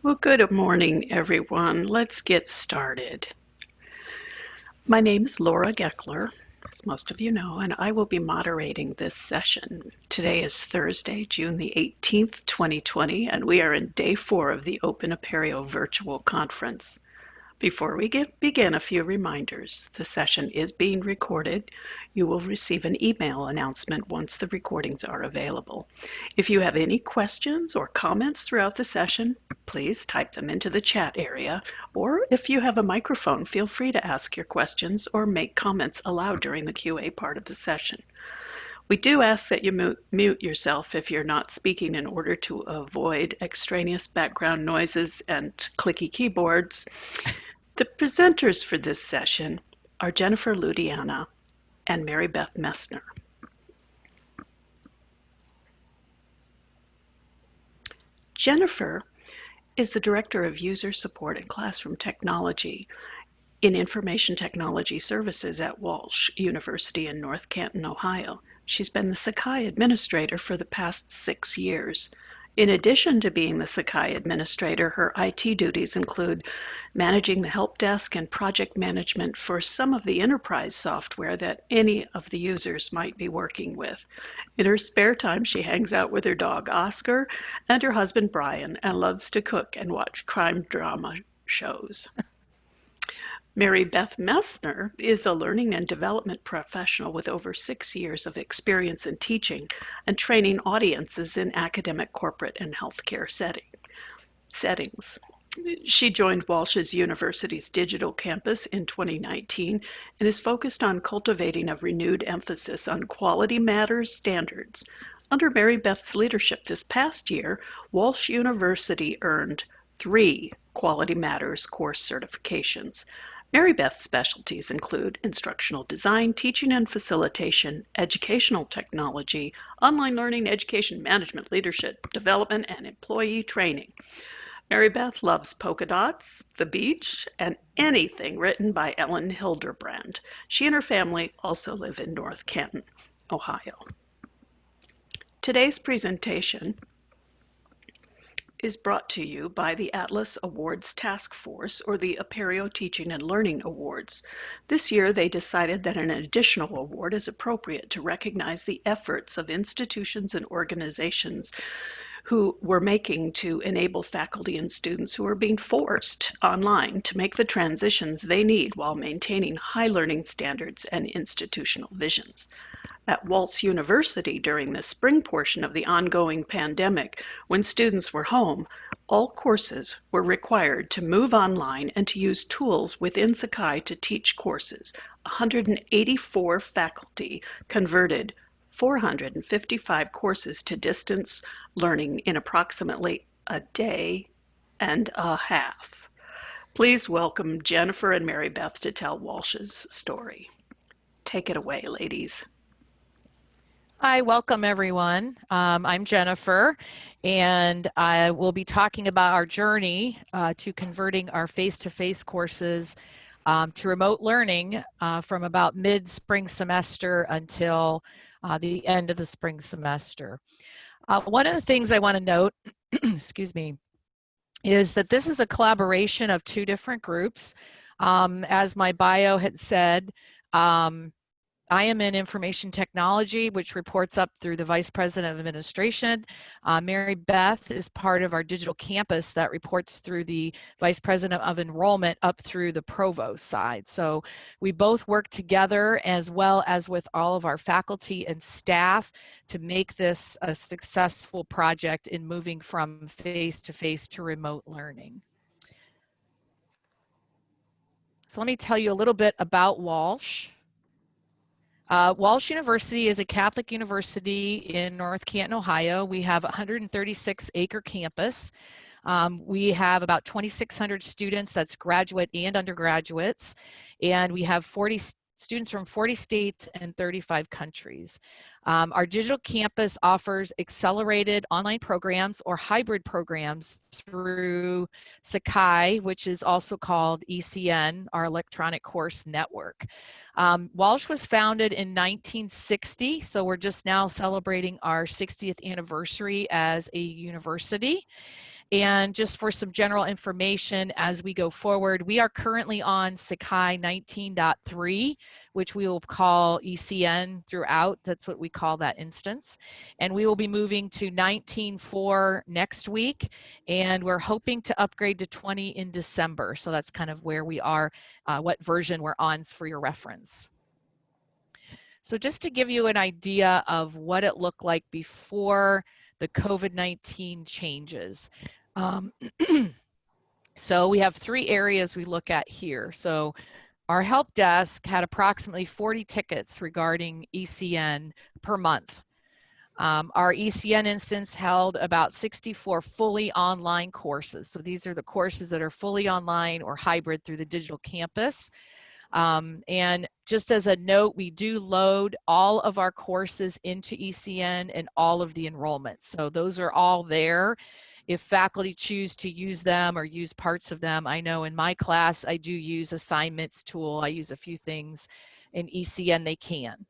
Well, good morning, everyone. Let's get started. My name is Laura Gekeler, as most of you know, and I will be moderating this session. Today is Thursday, June the 18th, 2020, and we are in day four of the Open Apereo virtual conference. Before we get, begin, a few reminders. The session is being recorded. You will receive an email announcement once the recordings are available. If you have any questions or comments throughout the session, please type them into the chat area, or if you have a microphone, feel free to ask your questions or make comments aloud during the QA part of the session. We do ask that you mute yourself if you're not speaking in order to avoid extraneous background noises and clicky keyboards. The presenters for this session are Jennifer Ludiana and Mary Beth Messner. Jennifer is the Director of User Support and Classroom Technology in Information Technology Services at Walsh University in North Canton, Ohio. She's been the Sakai Administrator for the past six years. In addition to being the Sakai administrator, her IT duties include managing the help desk and project management for some of the enterprise software that any of the users might be working with. In her spare time, she hangs out with her dog Oscar and her husband Brian and loves to cook and watch crime drama shows. Mary Beth Messner is a learning and development professional with over six years of experience in teaching and training audiences in academic, corporate, and healthcare setting, settings. She joined Walsh's University's digital campus in 2019 and is focused on cultivating a renewed emphasis on quality matters standards. Under Mary Beth's leadership this past year, Walsh University earned three Quality Matters course certifications. Mary Beth's specialties include instructional design, teaching and facilitation, educational technology, online learning, education management, leadership development, and employee training. Mary Beth loves polka dots, the beach, and anything written by Elin Hilderbrand. She and her family also live in North Canton, Ohio. Today's presentation is brought to you by the Atlas Awards Task Force, or the Apereo Teaching and Learning Awards. This year, they decided that an additional award is appropriate to recognize the efforts of institutions and organizations who were making to enable faculty and students who are being forced online to make the transitions they need while maintaining high learning standards and institutional visions at Walsh University during the spring portion of the ongoing pandemic, when students were home, all courses were required to move online and to use tools within Sakai to teach courses. 184 faculty converted 455 courses to distance learning in approximately a day and a half. Please welcome Jennifer and Mary Beth to tell Walsh's story. Take it away, ladies. Hi, welcome everyone. Um, I'm Jennifer, and I will be talking about our journey uh, to converting our face-to-face -face courses um, to remote learning uh, from about mid-spring semester until uh, the end of the spring semester. Uh, one of the things I want to note, excuse me, is that this is a collaboration of two different groups. Um, as my bio had said, um, I am in information technology, which reports up through the Vice President of Administration. Uh, Mary Beth is part of our digital campus that reports through the Vice President of Enrollment up through the Provost side. So we both work together as well as with all of our faculty and staff to make this a successful project in moving from face-to-face -to, -face to remote learning. So let me tell you a little bit about Walsh. Uh, Walsh University is a Catholic university in North Canton, Ohio. We have 136 acre campus. Um, we have about 2,600 students, that's graduate and undergraduates, and we have 40 students from 40 states and 35 countries. Um, our digital campus offers accelerated online programs or hybrid programs through Sakai, which is also called ECN, our electronic course network. Um, Walsh was founded in 1960, so we're just now celebrating our 60th anniversary as a university. And just for some general information as we go forward, we are currently on Sakai 19.3, which we will call ECN throughout. That's what we call that instance. And we will be moving to 19.4 next week. And we're hoping to upgrade to 20 in December. So that's kind of where we are, uh, what version we're on for your reference. So just to give you an idea of what it looked like before the COVID-19 changes. Um, so we have three areas we look at here. So our help desk had approximately 40 tickets regarding ECN per month. Um, our ECN instance held about 64 fully online courses. So these are the courses that are fully online or hybrid through the digital campus. Um, and just as a note, we do load all of our courses into ECN and all of the enrollments. So those are all there. If faculty choose to use them or use parts of them, I know in my class, I do use assignments tool. I use a few things in ECN they can.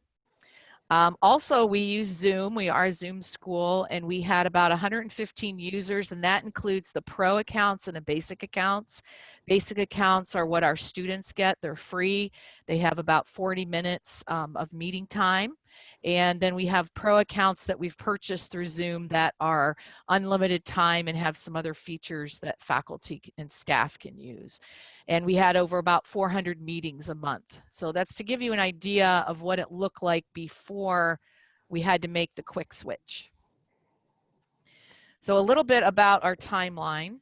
Um, also, we use Zoom. We are Zoom school, and we had about 115 users, and that includes the pro accounts and the basic accounts. Basic accounts are what our students get. They're free. They have about 40 minutes um, of meeting time. And then we have pro accounts that we've purchased through Zoom that are unlimited time and have some other features that faculty and staff can use. And we had over about 400 meetings a month. So that's to give you an idea of what it looked like before we had to make the quick switch. So a little bit about our timeline.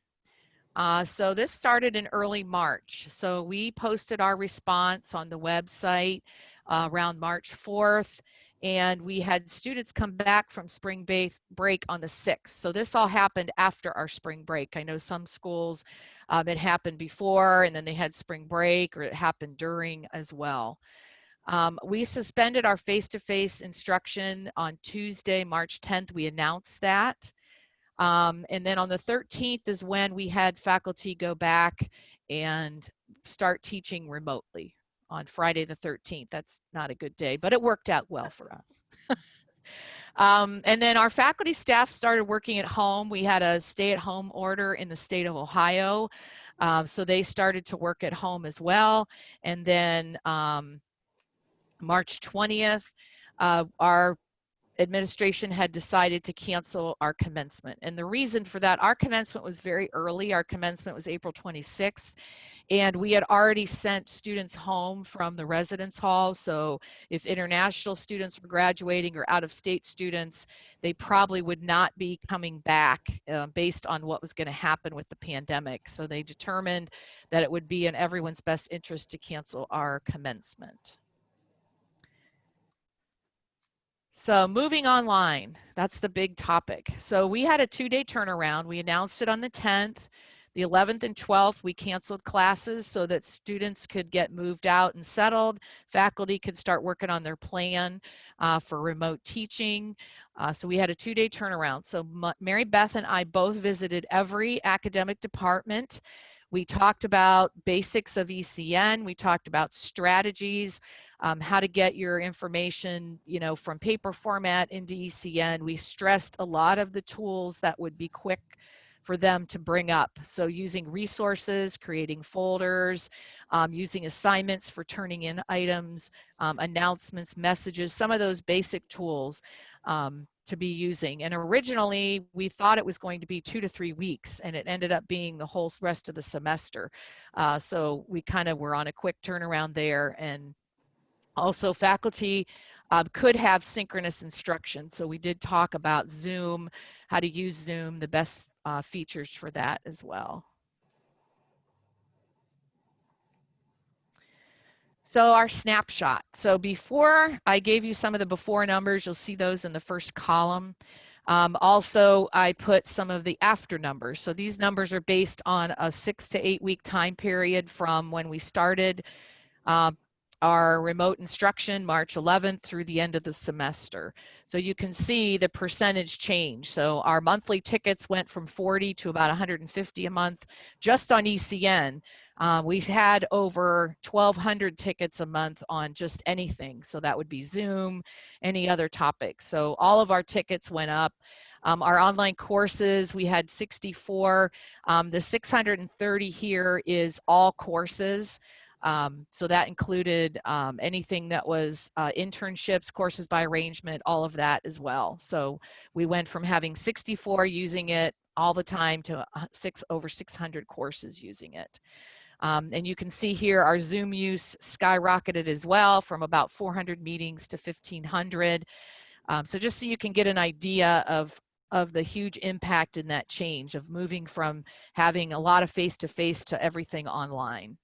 Uh, so this started in early March. So we posted our response on the website uh, around March 4th and we had students come back from spring break on the 6th. So this all happened after our spring break. I know some schools um, it happened before and then they had spring break or it happened during as well. Um, we suspended our face-to-face -face instruction on Tuesday, March 10th. We announced that. Um, and then on the 13th is when we had faculty go back and start teaching remotely on Friday the 13th. That's not a good day, but it worked out well for us. um, and then our faculty staff started working at home. We had a stay at home order in the state of Ohio. Um, so they started to work at home as well. And then um, March 20th, uh, our administration had decided to cancel our commencement. And the reason for that, our commencement was very early. Our commencement was April 26th. And we had already sent students home from the residence hall. So if international students were graduating or out of state students, they probably would not be coming back uh, based on what was gonna happen with the pandemic. So they determined that it would be in everyone's best interest to cancel our commencement. So moving online, that's the big topic. So we had a two-day turnaround. We announced it on the 10th. The 11th and 12th, we canceled classes so that students could get moved out and settled. Faculty could start working on their plan uh, for remote teaching. Uh, so we had a two-day turnaround. So Mary Beth and I both visited every academic department. We talked about basics of ECN. We talked about strategies um, how to get your information, you know, from paper format into ECN. We stressed a lot of the tools that would be quick for them to bring up. So using resources, creating folders, um, using assignments for turning in items, um, announcements, messages, some of those basic tools um, to be using. And originally we thought it was going to be two to three weeks and it ended up being the whole rest of the semester. Uh, so we kind of were on a quick turnaround there and also faculty uh, could have synchronous instruction. So we did talk about Zoom, how to use Zoom, the best uh, features for that as well. So our snapshot. So before I gave you some of the before numbers, you'll see those in the first column. Um, also, I put some of the after numbers. So these numbers are based on a six to eight week time period from when we started uh, our remote instruction March 11th through the end of the semester. So you can see the percentage change. So our monthly tickets went from 40 to about 150 a month just on ECN. Uh, we've had over 1,200 tickets a month on just anything. So that would be Zoom, any other topic. So all of our tickets went up. Um, our online courses, we had 64. Um, the 630 here is all courses. Um, so that included um, anything that was uh, internships, courses by arrangement, all of that as well. So we went from having 64 using it all the time to uh, six over 600 courses using it. Um, and you can see here our Zoom use skyrocketed as well from about 400 meetings to 1500. Um, so just so you can get an idea of of the huge impact in that change of moving from having a lot of face-to-face -to, -face to everything online.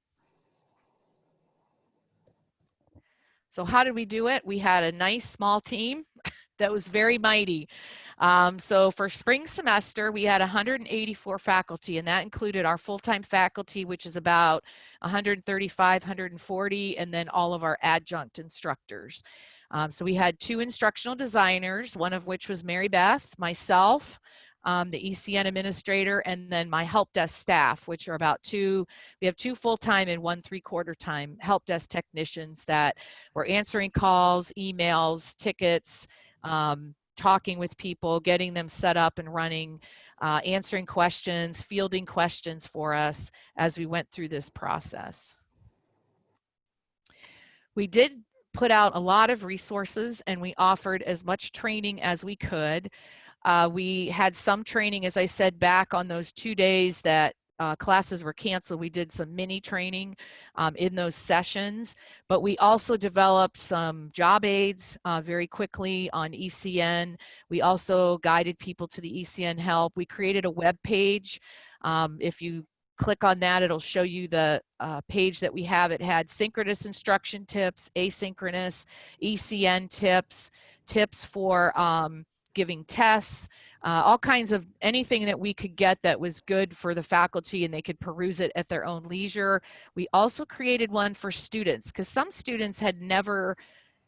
So how did we do it? We had a nice small team that was very mighty. Um, so for spring semester, we had 184 faculty, and that included our full-time faculty, which is about 135, 140, and then all of our adjunct instructors. Um, so we had two instructional designers, one of which was Mary Beth, myself, um, the ECN administrator, and then my help desk staff, which are about two, we have two full-time and one three-quarter time help desk technicians that were answering calls, emails, tickets, um, talking with people, getting them set up and running, uh, answering questions, fielding questions for us as we went through this process. We did put out a lot of resources and we offered as much training as we could. Uh, we had some training, as I said, back on those two days that uh, classes were canceled. We did some mini training um, in those sessions, but we also developed some job aids uh, very quickly on ECN. We also guided people to the ECN help. We created a web page. Um, if you click on that, it'll show you the uh, page that we have. It had synchronous instruction tips, asynchronous, ECN tips, tips for um, giving tests, uh, all kinds of anything that we could get that was good for the faculty and they could peruse it at their own leisure. We also created one for students because some students had never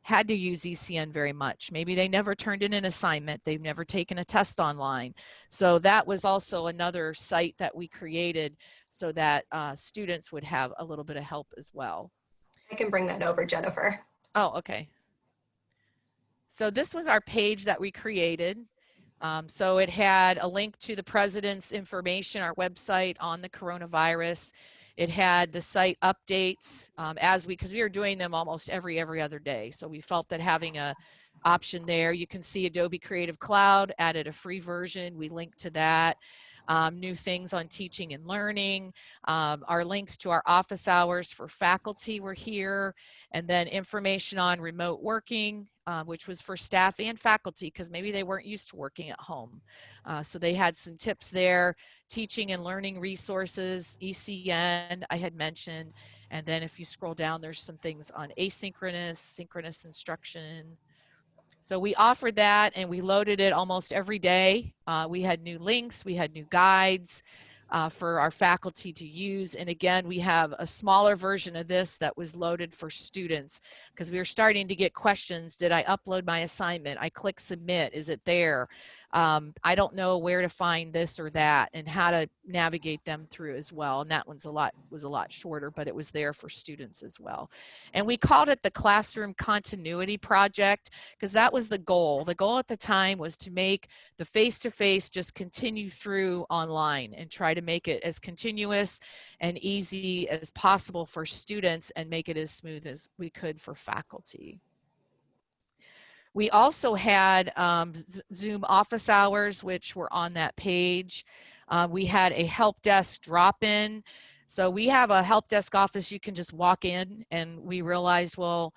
had to use ECN very much. Maybe they never turned in an assignment. They've never taken a test online. So that was also another site that we created so that uh, students would have a little bit of help as well. I can bring that over, Jennifer. Oh, okay. So this was our page that we created. Um, so it had a link to the president's information, our website on the coronavirus. It had the site updates um, as we, because we were doing them almost every, every other day. So we felt that having a option there, you can see Adobe Creative Cloud added a free version. We linked to that um, new things on teaching and learning. Um, our links to our office hours for faculty were here, and then information on remote working, uh, which was for staff and faculty because maybe they weren't used to working at home. Uh, so they had some tips there, teaching and learning resources, ECN I had mentioned, and then if you scroll down, there's some things on asynchronous, synchronous instruction, so we offered that and we loaded it almost every day. Uh, we had new links, we had new guides uh, for our faculty to use. And again, we have a smaller version of this that was loaded for students because we were starting to get questions. Did I upload my assignment? I click submit, is it there? Um, I don't know where to find this or that and how to navigate them through as well. And that one's a lot was a lot shorter, but it was there for students as well. And we called it the Classroom Continuity Project because that was the goal. The goal at the time was to make the face-to-face -face just continue through online and try to make it as continuous and easy as possible for students and make it as smooth as we could for faculty. We also had um, Zoom office hours, which were on that page. Uh, we had a help desk drop-in. So we have a help desk office you can just walk in and we realized, well,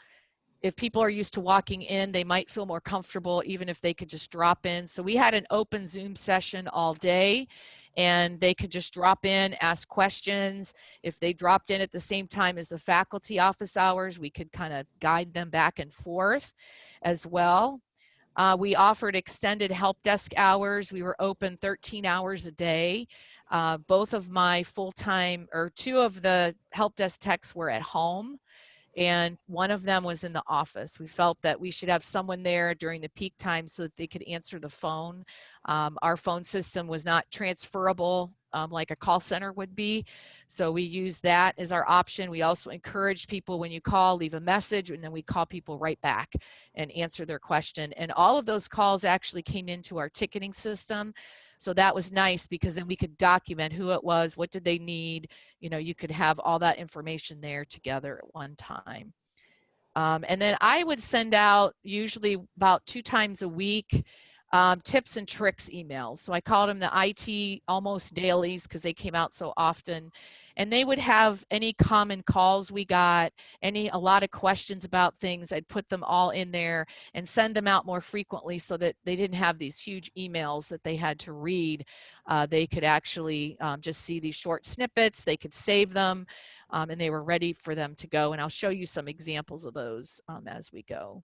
if people are used to walking in, they might feel more comfortable even if they could just drop in. So we had an open Zoom session all day and they could just drop in, ask questions. If they dropped in at the same time as the faculty office hours, we could kind of guide them back and forth as well. Uh, we offered extended help desk hours. We were open 13 hours a day. Uh, both of my full-time, or two of the help desk techs were at home and one of them was in the office. We felt that we should have someone there during the peak time so that they could answer the phone. Um, our phone system was not transferable um, like a call center would be. So we use that as our option. We also encourage people when you call, leave a message, and then we call people right back and answer their question. And all of those calls actually came into our ticketing system. So that was nice because then we could document who it was, what did they need. You know, you could have all that information there together at one time. Um, and then I would send out usually about two times a week um, tips and tricks emails. So I called them the IT almost dailies because they came out so often. And they would have any common calls we got, any a lot of questions about things. I'd put them all in there and send them out more frequently so that they didn't have these huge emails that they had to read. Uh, they could actually um, just see these short snippets. They could save them. Um, and they were ready for them to go. And I'll show you some examples of those um, as we go.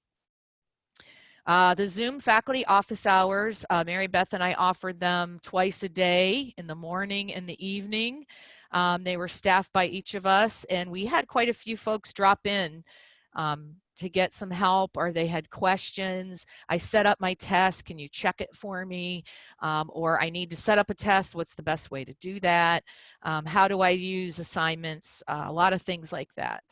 Uh, the Zoom faculty office hours, uh, Mary Beth and I offered them twice a day in the morning and the evening. Um, they were staffed by each of us and we had quite a few folks drop in um, to get some help or they had questions. I set up my test, can you check it for me? Um, or I need to set up a test, what's the best way to do that? Um, how do I use assignments? Uh, a lot of things like that.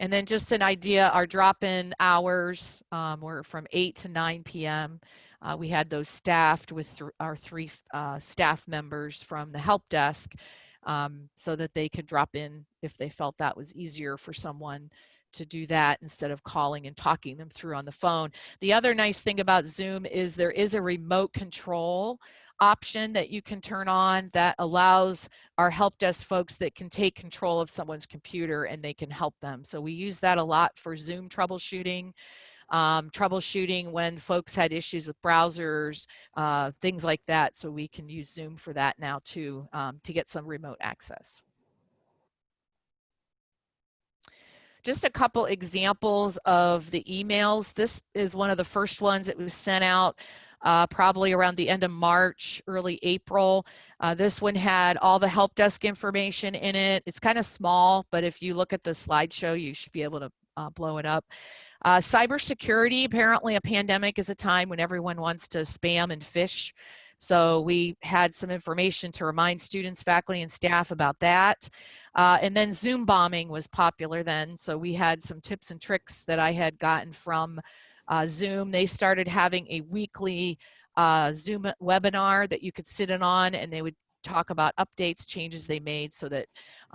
And then just an idea, our drop-in hours um, were from 8 to 9 p.m. Uh, we had those staffed with th our three uh, staff members from the help desk um, so that they could drop in if they felt that was easier for someone to do that instead of calling and talking them through on the phone. The other nice thing about Zoom is there is a remote control option that you can turn on that allows our help desk folks that can take control of someone's computer and they can help them. So we use that a lot for Zoom troubleshooting, um, troubleshooting when folks had issues with browsers, uh, things like that. So we can use Zoom for that now too, um, to get some remote access. Just a couple examples of the emails. This is one of the first ones that was sent out uh, probably around the end of March, early April. Uh, this one had all the help desk information in it. It's kind of small, but if you look at the slideshow, you should be able to uh, blow it up. Uh, cybersecurity, apparently a pandemic is a time when everyone wants to spam and phish. So we had some information to remind students, faculty, and staff about that. Uh, and then Zoom bombing was popular then. So we had some tips and tricks that I had gotten from uh, Zoom. They started having a weekly uh, Zoom webinar that you could sit in on and they would talk about updates, changes they made so that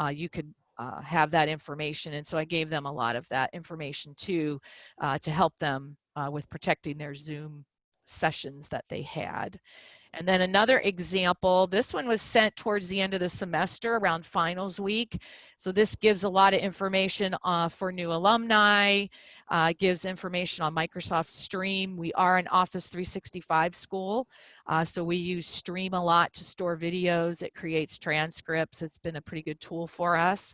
uh, you could uh, have that information. And so I gave them a lot of that information too uh, to help them uh, with protecting their Zoom sessions that they had. And then another example, this one was sent towards the end of the semester around finals week. So this gives a lot of information uh, for new alumni, uh, gives information on Microsoft Stream. We are an Office 365 school, uh, so we use Stream a lot to store videos. It creates transcripts. It's been a pretty good tool for us.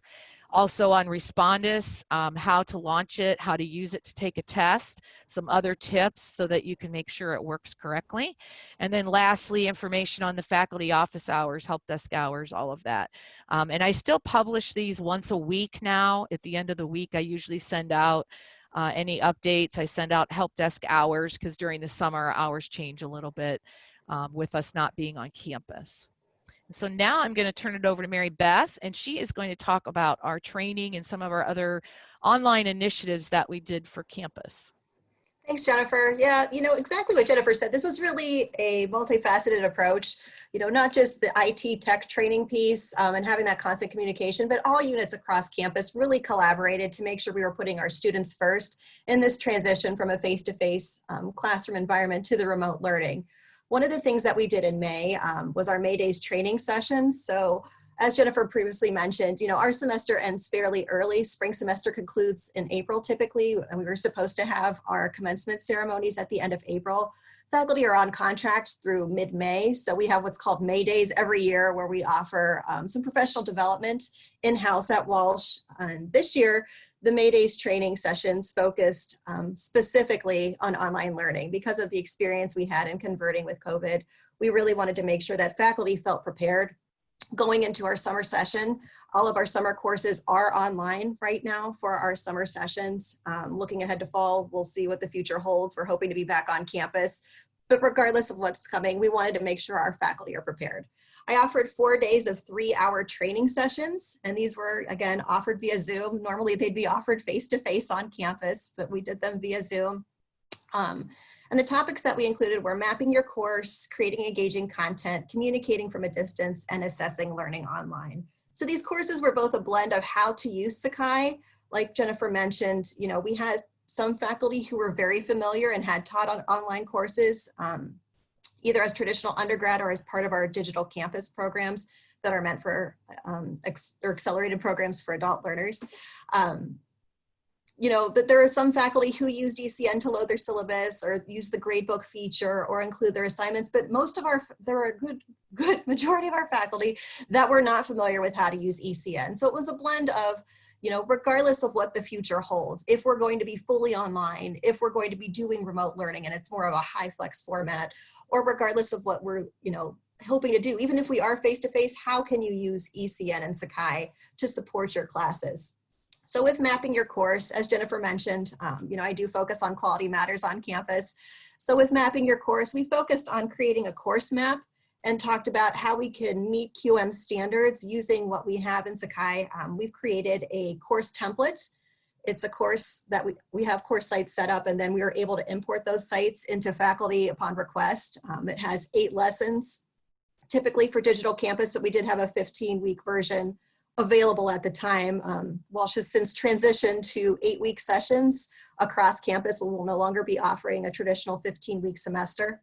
Also on Respondus, um, how to launch it, how to use it to take a test, some other tips so that you can make sure it works correctly. And then lastly, information on the faculty office hours, help desk hours, all of that. Um, and I still publish these once a week now. At the end of the week, I usually send out uh, any updates. I send out help desk hours because during the summer, hours change a little bit um, with us not being on campus. So now I'm going to turn it over to Mary Beth, and she is going to talk about our training and some of our other online initiatives that we did for campus. Thanks, Jennifer. Yeah, you know, exactly what Jennifer said. This was really a multifaceted approach, you know, not just the IT tech training piece um, and having that constant communication, but all units across campus really collaborated to make sure we were putting our students first in this transition from a face-to-face -face, um, classroom environment to the remote learning. One of the things that we did in May um, was our May Days training sessions. So as Jennifer previously mentioned, you know, our semester ends fairly early. Spring semester concludes in April typically, and we were supposed to have our commencement ceremonies at the end of April. Faculty are on contracts through mid-May, so we have what's called May Days every year where we offer um, some professional development in-house at Walsh. And this year, the May Days training sessions focused um, specifically on online learning because of the experience we had in converting with COVID. We really wanted to make sure that faculty felt prepared going into our summer session. All of our summer courses are online right now for our summer sessions. Um, looking ahead to fall, we'll see what the future holds. We're hoping to be back on campus but regardless of what's coming, we wanted to make sure our faculty are prepared. I offered four days of three hour training sessions, and these were again offered via Zoom. Normally they'd be offered face to face on campus, but we did them via Zoom. Um, and the topics that we included were mapping your course, creating engaging content, communicating from a distance, and assessing learning online. So these courses were both a blend of how to use Sakai. Like Jennifer mentioned, you know, we had some faculty who were very familiar and had taught on online courses, um, either as traditional undergrad or as part of our digital campus programs that are meant for um, or accelerated programs for adult learners. Um, you know, but there are some faculty who use ECN to load their syllabus or use the gradebook feature or include their assignments, but most of our, there are a good, good majority of our faculty that were not familiar with how to use ECN. So it was a blend of, you know, regardless of what the future holds, if we're going to be fully online, if we're going to be doing remote learning and it's more of a high flex format, or regardless of what we're, you know, hoping to do, even if we are face-to-face, -face, how can you use ECN and Sakai to support your classes? So with mapping your course, as Jennifer mentioned, um, you know, I do focus on quality matters on campus. So with mapping your course, we focused on creating a course map and talked about how we can meet QM standards using what we have in Sakai. Um, we've created a course template. It's a course that we, we have course sites set up and then we were able to import those sites into faculty upon request. Um, it has eight lessons, typically for digital campus, but we did have a 15 week version available at the time. Um, Walsh has since transitioned to eight week sessions across campus. We will no longer be offering a traditional 15 week semester.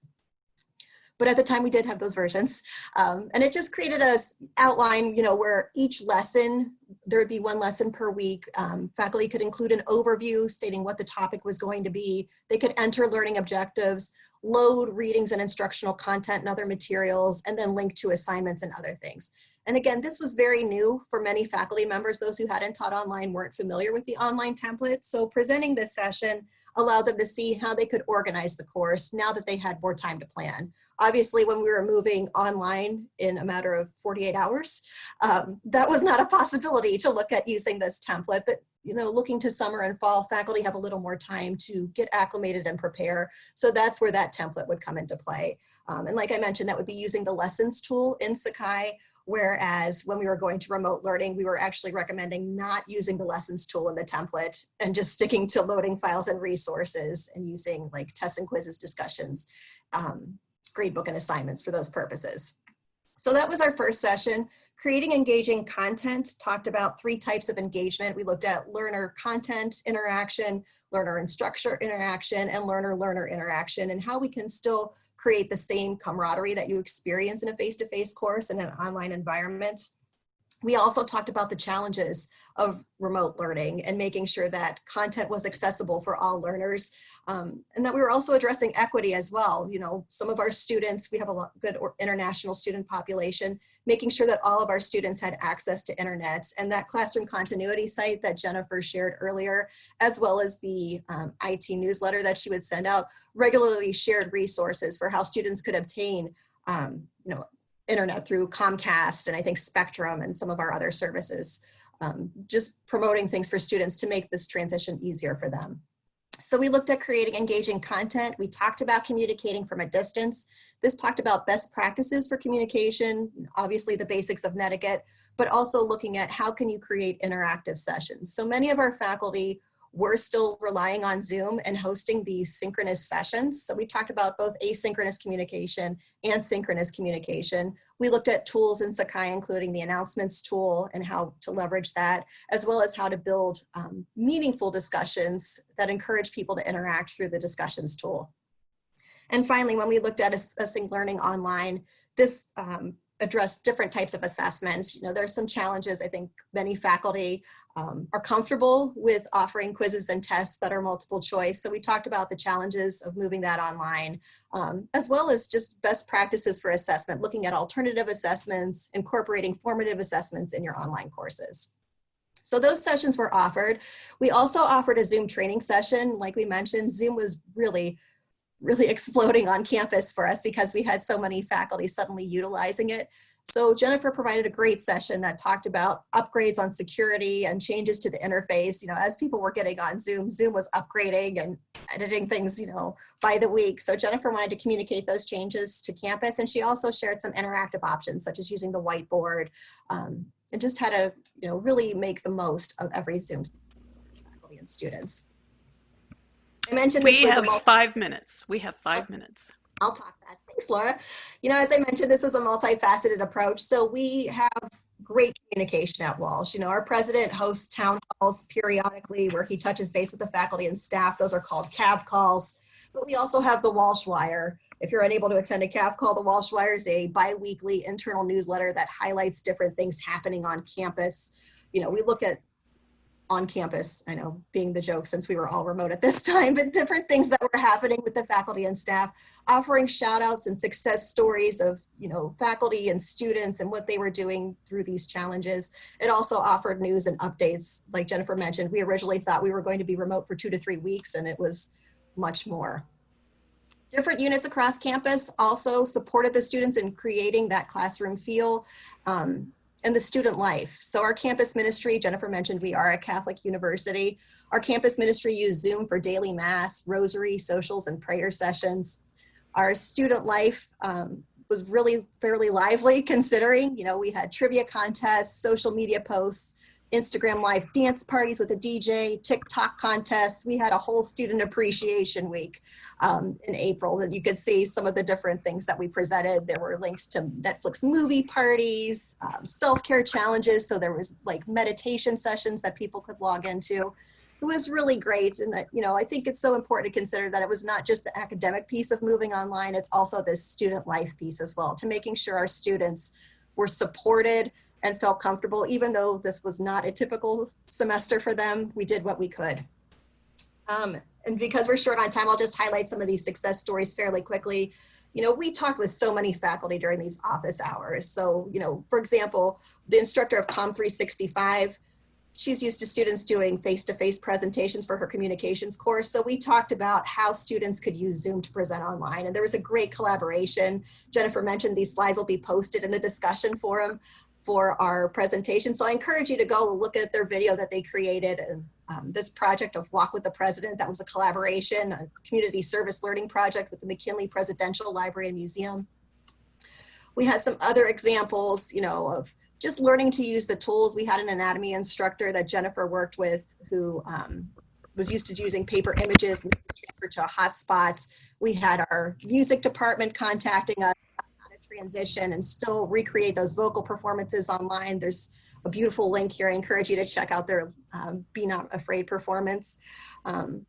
But at the time we did have those versions. Um, and it just created a outline, you know, where each lesson, there would be one lesson per week. Um, faculty could include an overview stating what the topic was going to be. They could enter learning objectives, load readings and instructional content and other materials, and then link to assignments and other things. And again, this was very new for many faculty members. Those who hadn't taught online weren't familiar with the online template. So presenting this session allowed them to see how they could organize the course now that they had more time to plan. Obviously, when we were moving online in a matter of 48 hours, um, that was not a possibility to look at using this template, but you know, looking to summer and fall, faculty have a little more time to get acclimated and prepare. So that's where that template would come into play. Um, and like I mentioned, that would be using the lessons tool in Sakai Whereas when we were going to remote learning, we were actually recommending not using the lessons tool in the template and just sticking to loading files and resources and using like tests and quizzes discussions, um, gradebook and assignments for those purposes. So that was our first session. Creating engaging content talked about three types of engagement. We looked at learner content interaction, learner instructor interaction, and learner-learner interaction, and how we can still create the same camaraderie that you experience in a face-to-face -face course in an online environment. We also talked about the challenges of remote learning and making sure that content was accessible for all learners um, and that we were also addressing equity as well. You know, some of our students, we have a good international student population, making sure that all of our students had access to internet and that classroom continuity site that Jennifer shared earlier, as well as the um, IT newsletter that she would send out, regularly shared resources for how students could obtain um, you know, internet through Comcast and I think Spectrum and some of our other services, um, just promoting things for students to make this transition easier for them. So we looked at creating engaging content. We talked about communicating from a distance. This talked about best practices for communication, obviously the basics of netiquette, but also looking at how can you create interactive sessions. So many of our faculty we're still relying on Zoom and hosting these synchronous sessions. So we talked about both asynchronous communication and synchronous communication. We looked at tools in Sakai, including the announcements tool and how to leverage that, as well as how to build um, meaningful discussions that encourage people to interact through the discussions tool. And finally, when we looked at assessing learning online, this um, different types of assessments. You know, there's some challenges. I think many faculty um, are comfortable with offering quizzes and tests that are multiple choice. So we talked about the challenges of moving that online, um, as well as just best practices for assessment, looking at alternative assessments, incorporating formative assessments in your online courses. So those sessions were offered. We also offered a Zoom training session. Like we mentioned, Zoom was really really exploding on campus for us because we had so many faculty suddenly utilizing it. So Jennifer provided a great session that talked about upgrades on security and changes to the interface. You know, as people were getting on Zoom, Zoom was upgrading and editing things, you know, by the week. So Jennifer wanted to communicate those changes to campus. And she also shared some interactive options, such as using the whiteboard um, and just how to, you know, really make the most of every Zoom faculty and students. I mentioned this We have five minutes. We have five minutes. I'll talk fast. Thanks, Laura. You know, as I mentioned, this was a multifaceted approach. So we have great communication at Walsh. You know, our president hosts town halls periodically where he touches base with the faculty and staff. Those are called CAV calls. But we also have the Walsh Wire. If you're unable to attend a CAV call, the Walsh Wire is a bi-weekly internal newsletter that highlights different things happening on campus. You know, we look at on campus, I know being the joke since we were all remote at this time, but different things that were happening with the faculty and staff, offering shout outs and success stories of, you know, faculty and students and what they were doing through these challenges. It also offered news and updates. Like Jennifer mentioned, we originally thought we were going to be remote for two to three weeks and it was much more. Different units across campus also supported the students in creating that classroom feel. Um, and the student life. So our campus ministry, Jennifer mentioned we are a Catholic university. Our campus ministry used Zoom for daily mass, rosary, socials, and prayer sessions. Our student life um, was really fairly lively considering, you know, we had trivia contests, social media posts, Instagram live dance parties with a DJ, TikTok contests. We had a whole student appreciation week um, in April that you could see some of the different things that we presented. There were links to Netflix movie parties, um, self-care challenges. So there was like meditation sessions that people could log into. It was really great. And, that, you know, I think it's so important to consider that it was not just the academic piece of moving online, it's also this student life piece as well, to making sure our students were supported and felt comfortable, even though this was not a typical semester for them, we did what we could. Um, and because we're short on time, I'll just highlight some of these success stories fairly quickly. You know, we talked with so many faculty during these office hours. So, you know, for example, the instructor of COM 365, she's used to students doing face-to-face -face presentations for her communications course. So we talked about how students could use Zoom to present online and there was a great collaboration. Jennifer mentioned these slides will be posted in the discussion forum for our presentation. So I encourage you to go look at their video that they created. Um, this project of Walk with the President, that was a collaboration, a community service learning project with the McKinley Presidential Library and Museum. We had some other examples, you know, of just learning to use the tools. We had an anatomy instructor that Jennifer worked with who um, was used to using paper images and transferred to a hotspot. We had our music department contacting us transition and still recreate those vocal performances online. There's a beautiful link here. I encourage you to check out their um, Be Not Afraid performance. Um,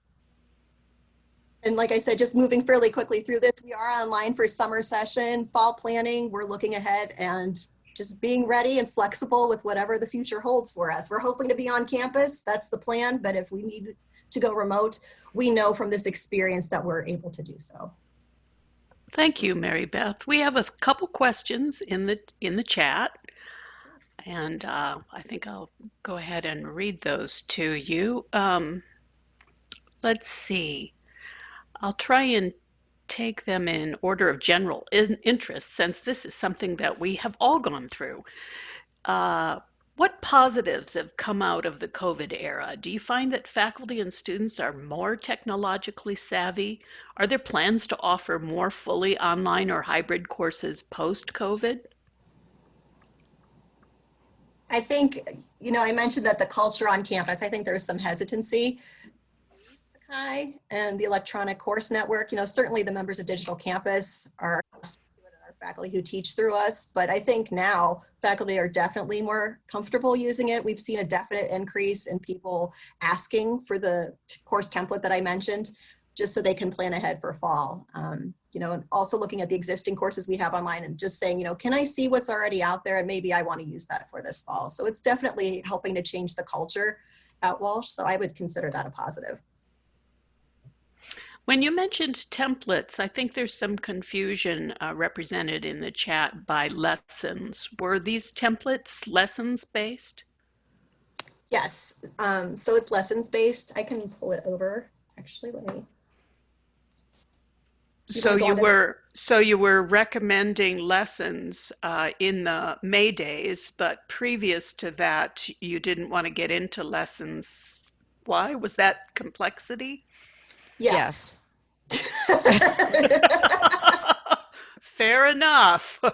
and like I said, just moving fairly quickly through this, we are online for summer session, fall planning. We're looking ahead and just being ready and flexible with whatever the future holds for us. We're hoping to be on campus. That's the plan. But if we need to go remote, we know from this experience that we're able to do so. Thank you, Mary Beth. We have a couple questions in the in the chat, and uh, I think I'll go ahead and read those to you. Um, let's see. I'll try and take them in order of general in interest, since this is something that we have all gone through. Uh, what positives have come out of the COVID era? Do you find that faculty and students are more technologically savvy? Are there plans to offer more fully online or hybrid courses post-COVID? I think, you know, I mentioned that the culture on campus, I think there's some hesitancy. Sakai and the electronic course network, you know, certainly the members of Digital Campus are faculty who teach through us, but I think now faculty are definitely more comfortable using it. We've seen a definite increase in people asking for the course template that I mentioned, just so they can plan ahead for fall. Um, you know, and also looking at the existing courses we have online and just saying, you know, can I see what's already out there and maybe I want to use that for this fall. So it's definitely helping to change the culture at Walsh. So I would consider that a positive. When you mentioned templates, I think there's some confusion uh, represented in the chat by lessons. Were these templates lessons based? Yes, um, so it's lessons based. I can pull it over. Actually, let me. So you were, so you were recommending lessons uh, in the May days, but previous to that, you didn't want to get into lessons. Why? Was that complexity? Yes. Fair enough.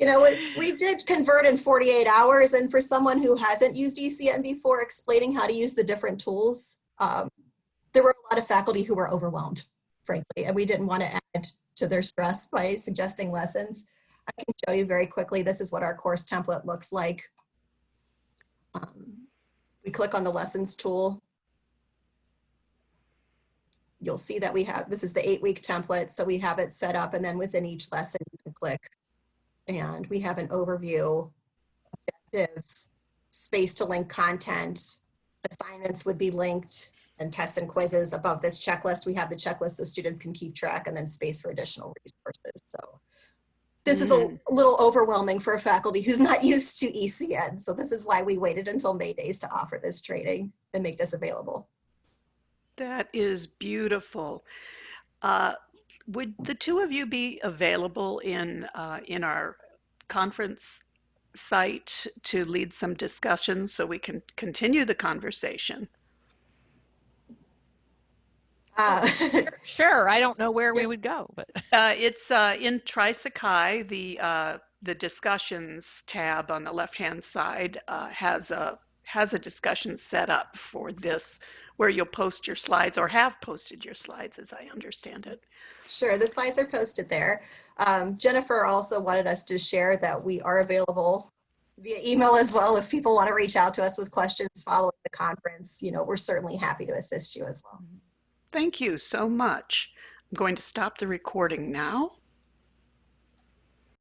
You know, we, we did convert in 48 hours, and for someone who hasn't used ECN before, explaining how to use the different tools, um, there were a lot of faculty who were overwhelmed, frankly, and we didn't want to add to their stress by suggesting lessons. I can show you very quickly, this is what our course template looks like. Um, we click on the lessons tool. You'll see that we have, this is the eight week template, so we have it set up and then within each lesson you can click and we have an overview, objectives, space to link content, assignments would be linked, and tests and quizzes above this checklist. We have the checklist so students can keep track and then space for additional resources. So this is a Mm. little overwhelming for a faculty who's not used to ECN. So this is why we waited until May days to offer this training and make this available. That is beautiful. Uh, would the two of you be available in uh, in our conference site to lead some discussions so we can continue the conversation? Uh, Sure, I don't know where we would go, but Uh, it's uh, in Trisakai. The uh, the discussions tab on the left hand side uh, has a has a discussion set up for this where you'll post your slides or have posted your slides as I understand it. Sure, the slides are posted there. Um, Jennifer also wanted us to share that we are available via email as well. If people want to reach out to us with questions following the conference, you know, we're certainly happy to assist you as well. Thank you so much. I'm going to stop the recording now.